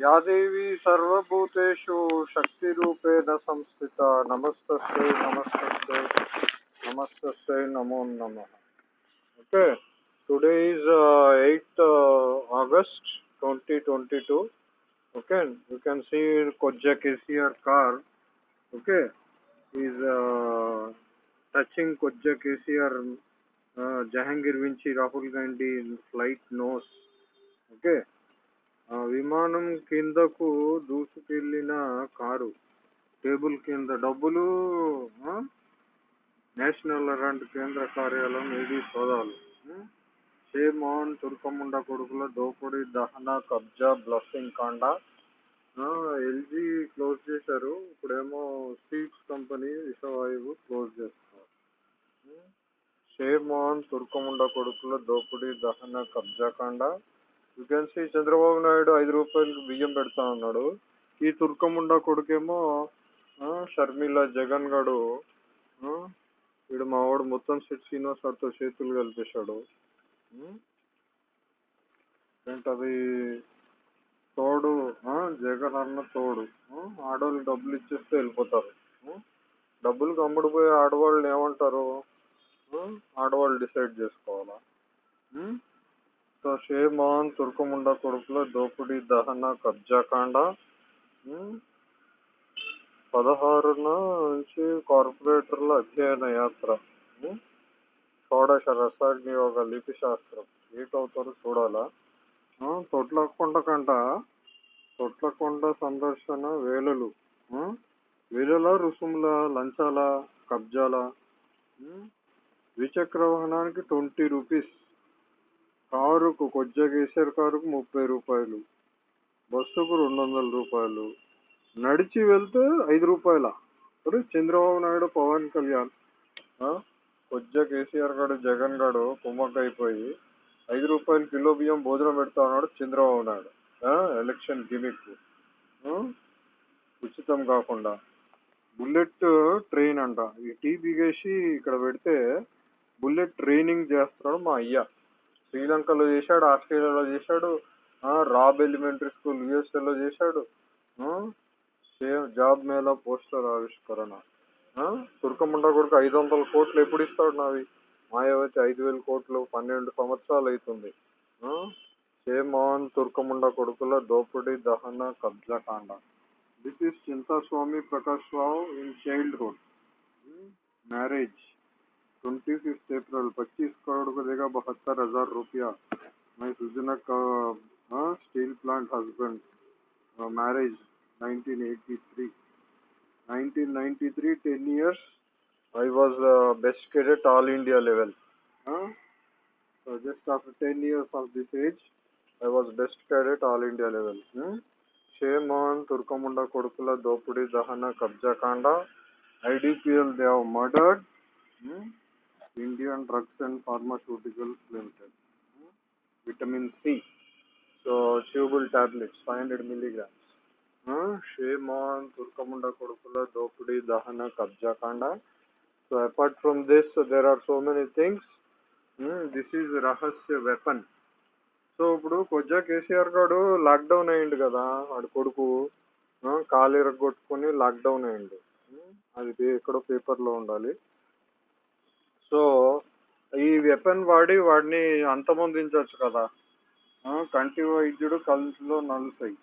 या देवी सर्वभूतेषु शक्तिरूपेण संस्थिता। नमस्तस्य नमस्तस्य नमस्तस्य नमो नमः। Okay today is eight August 2022 okay you can see कोज्जा KCR car okay is touching कोज्जा KCR Jahangir विंची राहुल गांधी इन फ़्लाइट नोस ओके okay? ఆ విమానం కిందకు దూసుకెళ్ళిన కారు టేబుల్ కింద డబ్బులు ఆ? నేషనల్ రెండు కేంద్ర కార్యాలయం ఏది సోదాలు ఉం? షేమాన్ తుర్కముండ కొడుకుల దోపిడీ దహన కబ్జా బ్లఫింగ్ కాండ ఎల్జీ క్లోజ్ చేశారు ఇప్పుడేమో సీట్స్ కంపెనీ విషవాయువు క్లోజ్ చేస్తున్నారు ఉం? షేమాన్ తుర్కముండ కొడుకుల దోపిడీ దహన కబ్జా కాండ you can see Chandrababu Naidu ఐదు రూపాయలకు బియ్యం పెడతా ఉన్నాడు. ఈ తుర్కముండ కొడుకేమో షర్మిల జగన్ గడు వీడు మా వాడు మొత్తం సెట్ శ్రీనివాస్ గారితో చేతులు కలిపేశాడు. ఏంటది తోడు జగన్ అన్న తోడు ఆడవాళ్ళు డబ్బులు ఇచ్చేస్తే వెళ్ళిపోతారు. డబ్బులు కమ్ముడిపోయే ఆడవాళ్ళు ఏమంటారు? ఆడవాళ్ళు డిసైడ్ చేసుకోవాలా? షేమాన్ తుర్కముండ కొడుకుల దోపిడీ దహన కబ్జాకాండ పదహారున నుంచి కార్పొరేటర్ల అధ్యయన యాత్ర షోడశ రసాగ్నియోగ లిపి శాస్త్రం ఏటవుతారో చూడాలా? తొట్లకొండ కంట తొట్లకొండ సందర్శన వేలలు వేలల రుసుముల లంచాల కబ్జాల ద్విచక్ర వాహనానికి ట్వంటీ రూపీస్. కారుకు కొజ్జా కేసీఆర్ కారుకు ముప్పై రూపాయలు బస్సుకు రెండు వందల రూపాయలు. నడిచి వెళ్తే ఐదు రూపాయల. చంద్రబాబు నాయుడు పవన్ కళ్యాణ్. కొజ్జ కేసీఆర్ గాడు జగన్ గాడు కుమ్మక్క అయిపోయి ఐదు రూపాయలు కిలో బియ్యం భోజనం పెడతా ఉన్నాడు చంద్రబాబు నాయుడు. Election gimmick. ఉచితం కాకుండా. బుల్లెట్ ట్రైన్ అంట. ఈ టీ బిగేసి ఇక్కడ పెడితే బుల్లెట్ ట్రైనింగ్ చేస్తున్నాడు మా అయ్య. శ్రీలంకలో చేశాడు ఆస్ట్రేలియాలో చేశాడు రాబ్ ఎలిమెంటరీ స్కూల్ యుఎస్ఏలో చేశాడు జాబ్ మేళ పోస్టర్ ఆవిష్కరణ. తుర్కమండ కొడుకు ఐదు వందల కోట్లు ఎప్పుడు ఇస్తాడు నావి? మాయవతి ఐదు వేల కోట్లు పన్నెండు సంవత్సరాలు అవుతుంది. చేమోహన్ తుర్కముండ కొడుకుల దోపిడీ దహన కబ్జాకాండ this is Chintaswamy Prakash Rao in childhood. Marriage. Twenty six April, पच्चीस करोड़ को देगा बहत्तर हज़ार रुपया। मैं सुजना का steel plant husband marriage 1983 1993 ten years I was best cadet all India level just after ten years of this age I was best cadet all India level shame on తుర్కముండ కొడుకుల దోపిడీ దహన కబ్జా కాండ IDPL Dev murdered Indian drugs and pharmaceuticals limited vitamin C soluble tablets five hundred milligrams shame on తుర్కముండ కొడుకుల దోపిడి దహన కబ్జా కాండ so apart from this there are so many things this is రహస్య వెపన్ సో ఇప్పుడు కొద్దిగా కేసీఆర్ గారు లాక్డౌన్ అయ్యిండు కదా వాడు కొడుకు. కాలు ఇరగొట్టుకుని లాక్డౌన్ అయ్యిండు. Hmm, అది ఎక్కడో పేపర్లో ఉండాలి. సో ఈ వెపన్ వాడి వాడిని అంతమొందించవచ్చు కదా. కంటి వైద్యుడు కళ్ళలో నలుసాయి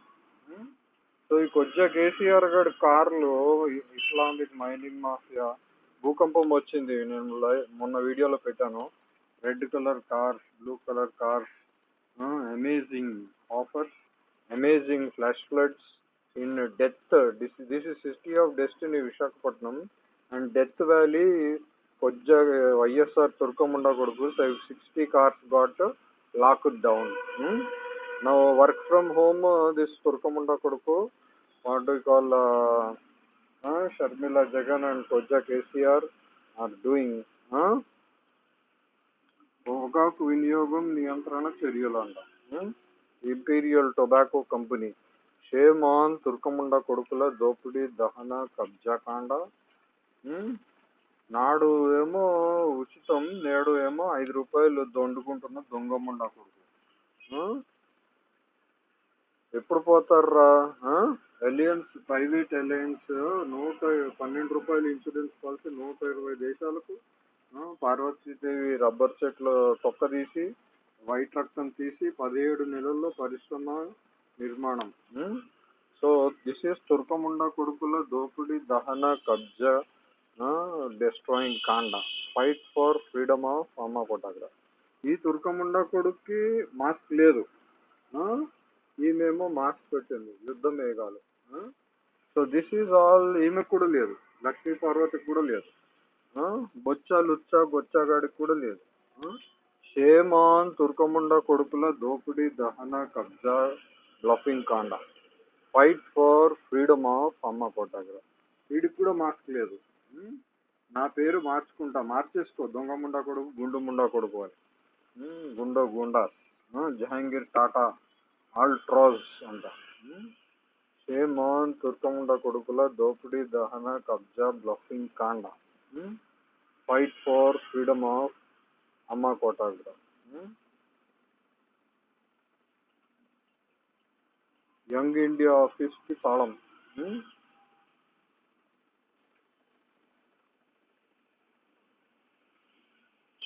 సో ఈ కొద్దిగా కేసీఆర్ గారి కార్లు ఇస్లామిక్ మైనింగ్ మాఫియా భూకంపం వచ్చింది. నేను మొన్న వీడియోలో పెట్టాను. Red colour cars blue colour cars amazing offers amazing flash floods in death this this is city of destiny Visakhapatnam and death valley కొజ్జా YSR తుర్కముండ కొడుకు sixty cars got lock down నా work from home this తుర్కముండ కొడుకు what you call Sharmila Jagan and కొజ్జా KCR are doing పొగాకు వినియోగం నియంత్రణ చర్యలు అంట imperial tobacco company shame on తుర్కముండ కొడుకుల దోపిడీ దహన కబ్జా కాండ. నాడు ఏమో ఉచితం నేడు ఏమో ఐదు రూపాయలు దొండుకుంటున్న దొంగముండ కొడుకు. ఎప్పుడు పోతారా ఎలియన్స్ ప్రైవేట్ ఎలియన్స్ నూట పన్నెండు రూపాయలు ఇన్సూరెన్స్ పాలసీ నూట ఇరవై దేశాలకు పార్వతీదేవి రబ్బర్ చెట్లు తొక్క తీసి వైట్ రక్తం తీసి పదిహేడు నెలల్లో పరిశ్రమ నిర్మాణం. సో దిస్ ఇస్ తుర్కముండ కొడుకుల దోపిడీ దహన కబ్జా డెస్ట్రాయింగ్ కాండ. ఫైట్ ఫర్ ఫ్రీడమ్ ఆఫ్ అమ్మ కొటాగ్రా ఈ తుర్కముండ కొడుక్కి మాస్క్ లేదు. ఈమెమో మాస్క్ పెట్టింది. యుద్ధం మేఘాలు. సో దిస్ ఈజ్ ఆల్ ఈమెకు కూడా లేదు. లక్ష్మీ పార్వతికి కూడా లేదు. బొచ్చ లుచ్చ గొచ్చగాడికి కూడా లేదు. షేమాన్ తుర్కముండ కొడుకుల దోపిడీ దహన కబ్జా బ్లఫింగ్ కాండ. ఫైట్ ఫర్ ఫ్రీడమ్ ఆఫ్ అమ్మ కోటాగ్ర వీడికి కూడా మాస్క్ లేదు. నా పేరు మార్చుకుంటా మార్చేసుకో. దొంగ ముండా కొడుకు గుండు ముండా కొడుకు అని. గుండో గుండా. జహాంగీర్ టాటా ఆల్ట్రాజ్ అంట? షేమాన్ తుర్కముండ కొడుకుల దోపిడీ దహన కబ్జా బ్లఫింగ్ కాండ. ఫైట్ ఫర్ ఫ్రీడమ్ ఆఫ్ అమ్మ కోటాగ్ర? యంగ్ ఇండియా ఆఫీస్కి తాళం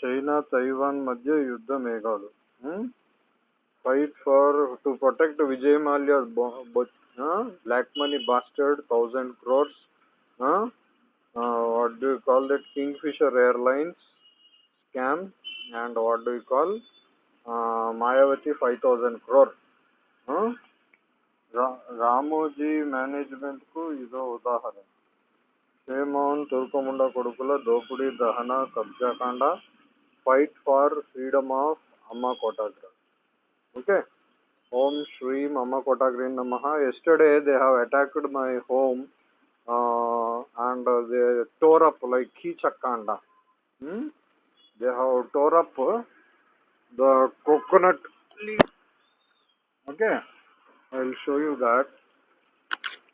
చైనా తైవాన్ మధ్య యుద్ధ మేఘాలు fight for to protect Vijay Mallya black money bastard thousand crores what do call that Kingfisher airlines scam and what do call Mayawati five thousand crore Ramoji మేనేజ్మెంట్కు ఇదో ఉదాహరణ షేమోన్ తుర్కముండ కొడుకుల దోపిడీ దహన కబ్జాకాండ fight for freedom of Amma Kottagra. Okay? Om Shri Amma Kottagrin Namaha. Yesterday they have attacked my home uh, and they tore up like Kichakanda. Hmm? They have tore up the coconut leaf. Okay? I'll show you that.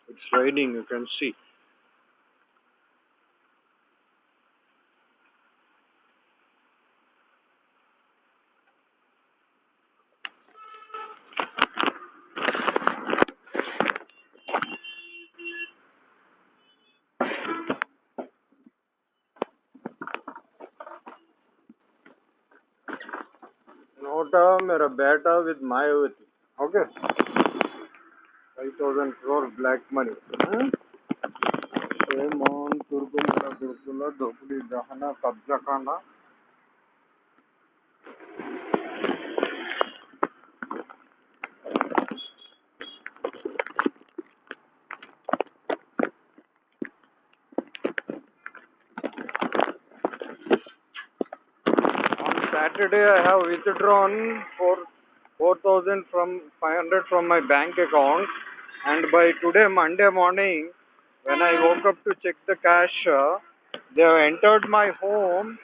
It's raining, you can see. छोटा मेरा बेटा with Mayawati okay five thousand floor black money Mohan तुर्गुमला दुर्गुला धोपड़ी दहना, कब्जा खाना Saturday, I have withdrawn for 4,000 from 500 from my bank account, and by today, Monday morning, when I woke up to check the cash, uh, they have entered my home,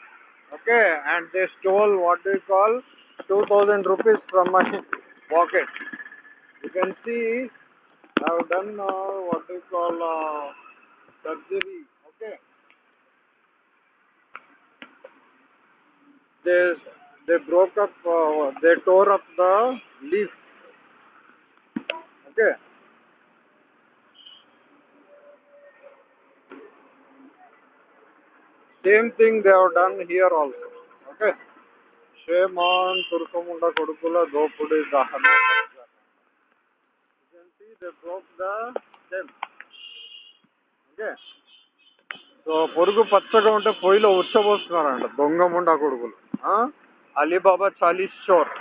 okay, and they stole what do you call 2,000 rupees from my pocket. You can see, I have done uh, what do you call uh, surgery, okay. they they broke up uh, they tore up the leaf okay same thing they have done here also okay Shaman turkamunda kodukula dopudi dahana you can see they broke the stem okay so పొరుగు పచ్చగా ఉంటే పొయ్యిలో ఉచ్చబోస్తున్నారంట దొంగ ముండా కొడుకులు ఆ? Alibaba చాలీస్ చోర్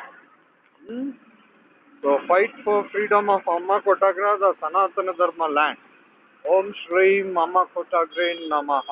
so fight for freedom of అమ్మ కొటాగ్రా ద సనాతన ధర్మ ల్యాండ్ ఓం శ్రీం అమ్మ కొటాగ్రే నమః